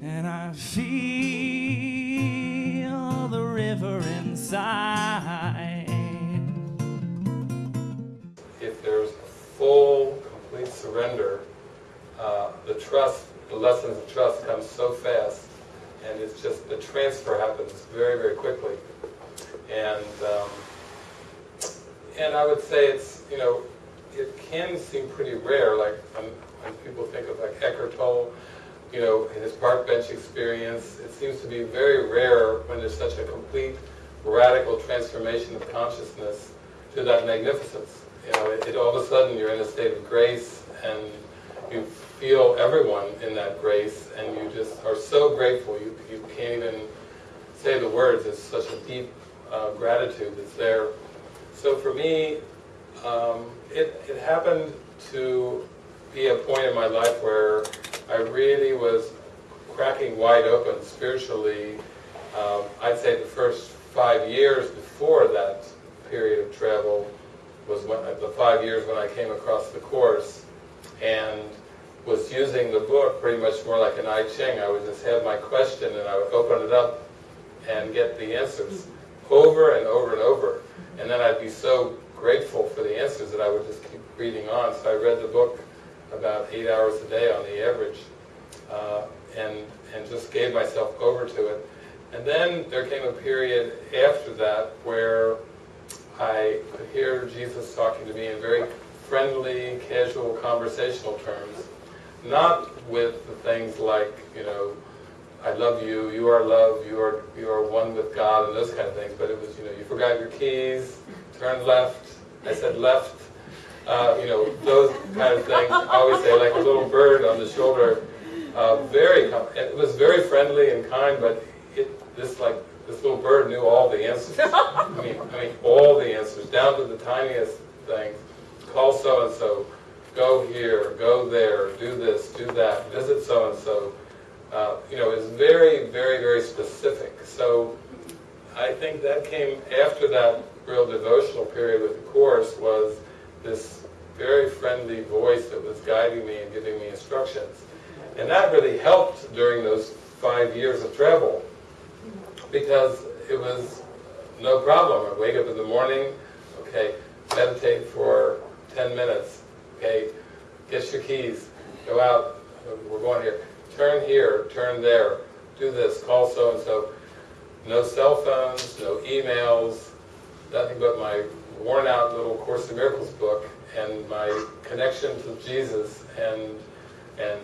and I feel the river inside. If there's a full, complete surrender, uh, the trust, the lessons of trust come so fast, and it's just the transfer happens very, very quickly. And um, and I would say it's you know it can seem pretty rare, like when, when people think of like Eckhart Tolle, you know, in his park bench experience, it seems to be very rare when there's such a complete radical transformation of consciousness to that magnificence. You know, it, it, all of a sudden you're in a state of grace and you feel everyone in that grace and you just are so grateful you, you can't even say the words. It's such a deep uh, gratitude that's there. So for me, um, it, it happened to be a point in my life where I really was cracking wide open spiritually. Um, I'd say the first five years before that period of travel was when, the five years when I came across the Course and was using the book pretty much more like an I Ching. I would just have my question and I would open it up and get the answers over and over and over. And then I'd be so grateful for the answers that I would just keep reading on. So I read the book eight hours a day on the average uh, and, and just gave myself over to it. And then there came a period after that where I could hear Jesus talking to me in very friendly, casual, conversational terms. Not with the things like, you know, I love you, you are love, you are you are one with God, and those kind of things. But it was, you know, you forgot your keys, turn left. I said left. Uh, you know, those kind of things. I always say like a little bird on the shoulder. Uh, very, it was very friendly and kind, but it, this like this little bird knew all the answers. I mean, I mean all the answers down to the tiniest things. Call so and so, go here, go there, do this, do that, visit so and so. Uh, you know, is very, very, very specific. So I think that came after that real devotional period with the Course was this very friendly voice that was guiding me and giving me instructions. And that really helped during those five years of travel because it was no problem. I wake up in the morning, okay, meditate for 10 minutes, okay, get your keys, go out, we're going here turn here, turn there, do this, call so-and-so. No cell phones, no emails, nothing but my worn out little Course in Miracles book and my connection to Jesus and and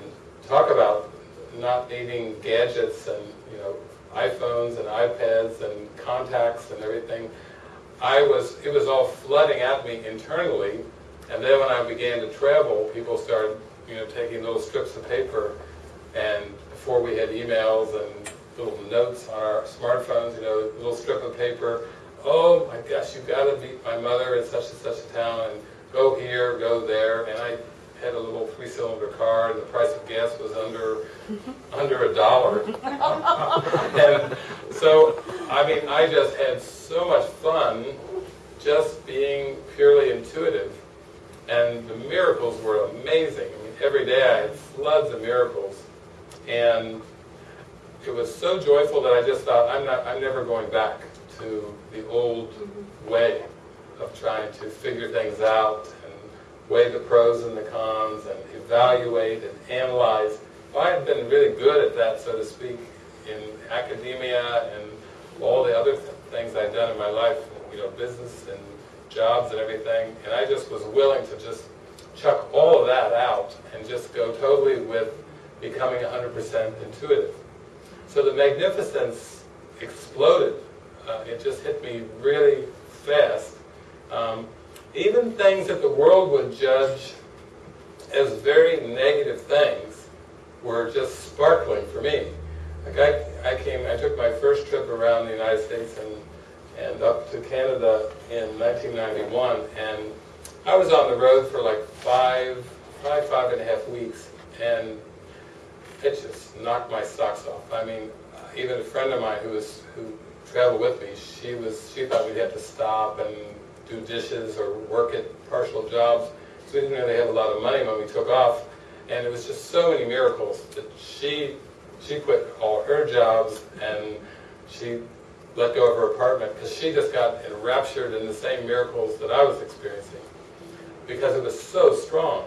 talk about not needing gadgets and you know iPhones and iPads and contacts and everything. I was it was all flooding at me internally, and then when I began to travel, people started you know taking little strips of paper and before we had emails and little notes on our smartphones, you know, little strip of paper. Oh my gosh, you've got to meet my mother in such and such a town, and go here, go there. And I had a little three-cylinder car, and the price of gas was under under a dollar. and so, I mean, I just had so much fun just being purely intuitive. And the miracles were amazing. I mean, every day I had floods of miracles and it was so joyful that I just thought, I'm, not, I'm never going back to the old mm-hmm. way of trying to figure things out and weigh the pros and the cons and evaluate and analyze. If I had been really good at that, so to speak, in academia and all the other th things I'd done in my life, you know, business and jobs and everything, and I just was willing to just chuck all of that out and just go totally with becoming 100% intuitive. So the magnificence exploded. Uh, it just hit me really fast. Um, even things that the world would judge as very negative things were just sparkling for me. Like I, I came, I took my first trip around the United States and and up to Canada in 1991, and I was on the road for like five, five, five and a half weeks, and it just knocked my socks off. I mean, even a friend of mine who was who traveled with me, she was she thought we'd have to stop and do dishes or work at partial jobs. So we didn't really have a lot of money when we took off, and it was just so many miracles that she she quit all her jobs and she let go of her apartment because she just got enraptured in the same miracles that I was experiencing because it was so strong.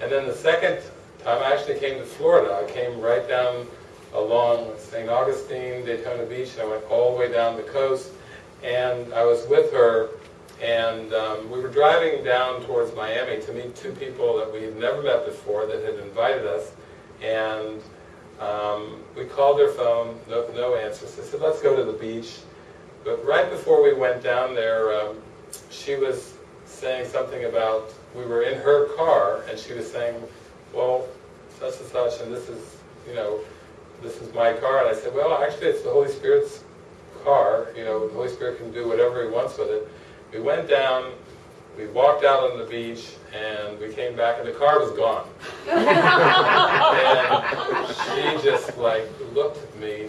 And then the second time I actually came to Florida, I came right down along St. Augustine, Daytona Beach, and I went all the way down the coast, and I was with her, and um, we were driving down towards Miami to meet two people that we had never met before that had invited us, and um, we called their phone, no, no answer. So I said, let's go to the beach. But right before we went down there, um, she was saying something about, we were in her car, and she was saying, well, such and such, and this is, you know, this is my car. And I said, well, actually, it's the Holy Spirit's car. You know, the Holy Spirit can do whatever He wants with it. We went down, we walked out on the beach, and we came back, and the car was gone. and she just like looked at me.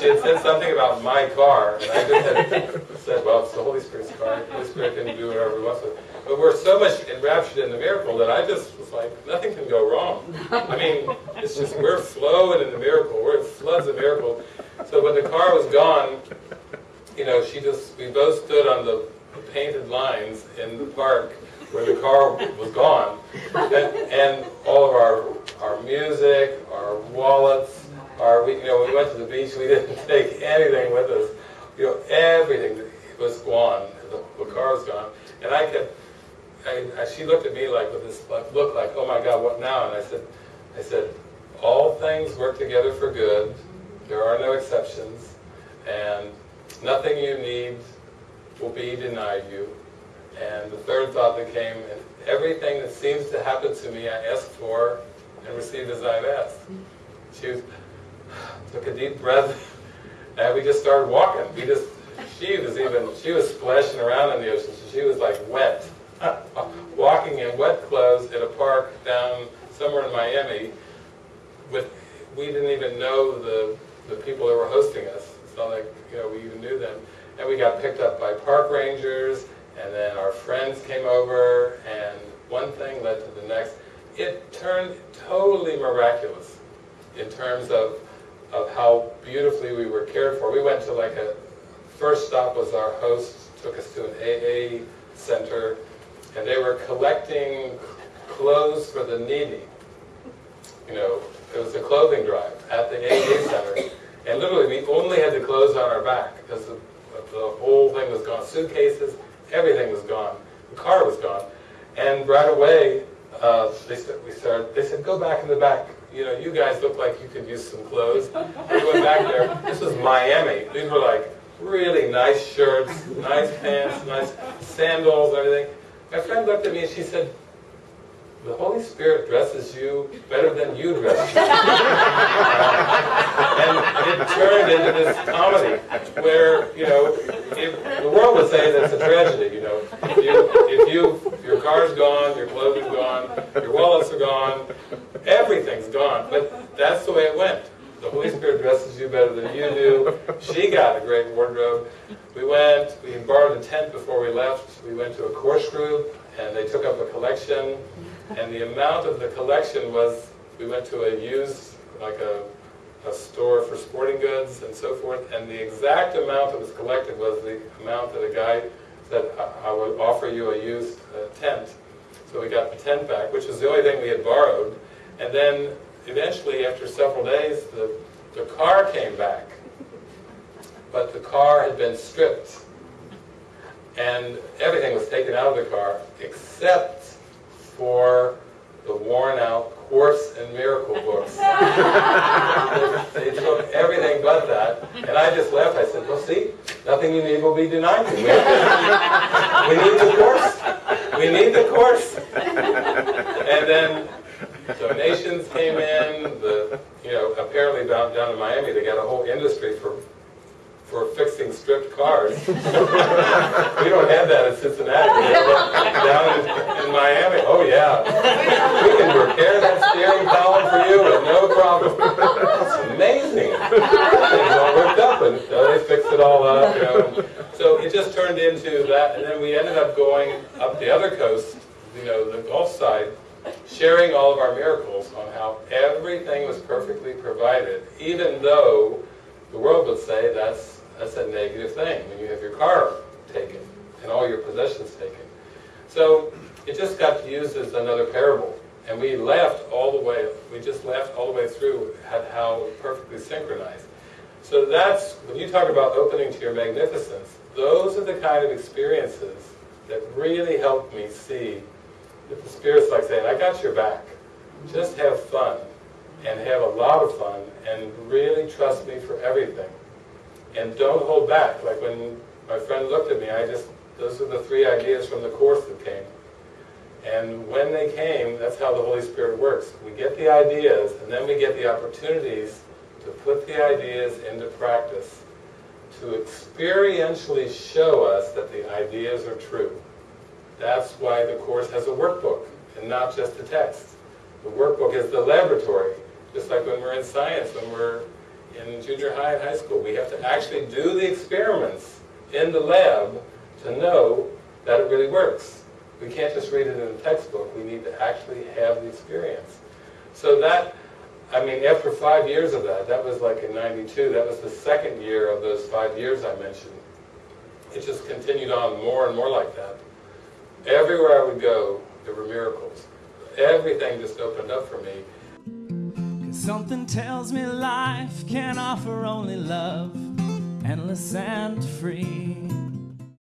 She had said something about my car, and I just had said, well, it's the Holy Spirit's car. The Holy Spirit can do whatever He wants with it. But we're so much enraptured in the miracle that I just was like, nothing can go wrong. I mean, it's just, we're flowing in the miracle. We're in floods of miracle. So when the car was gone, you know, she just, we both stood on the painted lines in the park where the car was gone. And, and all of our, our music, our wallets, our, we, you know, we went to the beach, we didn't take anything with us. You know, everything was gone. The, the car was gone. And I kept, I, I, she looked at me like with this look like, oh my God, what now? And I said, I said, all things work together for good. There are no exceptions, and nothing you need will be denied you. And the third thought that came, everything that seems to happen to me, I ask for and receive as I've asked. She was, took a deep breath, and we just started walking. We just, she was even, she was splashing around in the ocean, so she was like wet. walking in wet clothes in a park down somewhere in Miami with we didn't even know the the people that were hosting us. It's not like you know we even knew them. And we got picked up by park rangers, and then our friends came over, and one thing led to the next. It turned totally miraculous in terms of of how beautifully we were cared for. We went to like a first stop was our host took us to an AA center and they were collecting clothes for the needy. You know, it was a clothing drive at the AA Center, and literally we only had the clothes on our back because the, the whole thing was gone. Suitcases, everything was gone. The car was gone, and right away uh, they we started. They said, "Go back in the back. You know, you guys look like you could use some clothes." We went back there. This was Miami. These were like really nice shirts, nice pants, nice sandals, everything. My friend looked at me and she said, the Holy Spirit dresses you better than you dress and it turned into this comedy where, you know, if, the world would say that's a tragedy, you know. If you, if you, your car's gone, your clothes are gone, your wallets are gone, everything's gone. But that's the way it went. The Holy Spirit dresses you better than you do. She got a great wardrobe. We went, we borrowed a tent before we left. We went to a course group, and they took up a collection. And the amount of the collection was, we went to a used, like a, a store for sporting goods and so forth, and the exact amount that was collected was the amount that a guy said, I, I would offer you a used uh, tent. So we got the tent back, which was the only thing we had borrowed. And then eventually, after several days, the, the car came back. But the car had been stripped. And everything was taken out of the car except for the worn out Course in Miracle books. they took everything but that. And I just laughed. I said, well, see, nothing you need will be denied you. We need the Course. We need the Course. And then donations came in. The you know apparently down down in Miami they got a whole industry for for fixing stripped cars. we don't have that in Cincinnati. down in, in, Miami, oh yeah, we can repair that steering column for you with no problem. It's amazing. Things all worked up, and they fixed it all up. You know. So it just turned into that, and then we ended up going up the other coast, you know, the Gulf side sharing all of our miracles on how everything was perfectly provided, even though the world would say that's, that's a negative thing when you have your car taken and all your possessions taken. So it just got used as another parable. And we laughed all the way, we just laughed all the way through at how perfectly synchronized. So that's, when you talk about opening to your magnificence, those are the kind of experiences that really help me see that the Spirit's like saying, I got your back. Just have fun, and have a lot of fun, and really trust me for everything. And don't hold back. Like when my friend looked at me, I just, those are the three ideas from the Course that came. And when they came, that's how the Holy Spirit works. We get the ideas, and then we get the opportunities to put the ideas into practice, to experientially show us that the ideas are true. That's why the Course has a workbook, and not just a text. The workbook is the laboratory, just like when we're in science, when we're in junior high and high school. We have to actually do the experiments in the lab to know that it really works. We can't just read it in a textbook. We need to actually have the experience. So that, I mean, after five years of that, that was like in 92, that was the second year of those five years I mentioned. It just continued on more and more like that. Everywhere I would go, there were miracles. Everything just opened up for me. Something tells me life can offer only love, endless and free.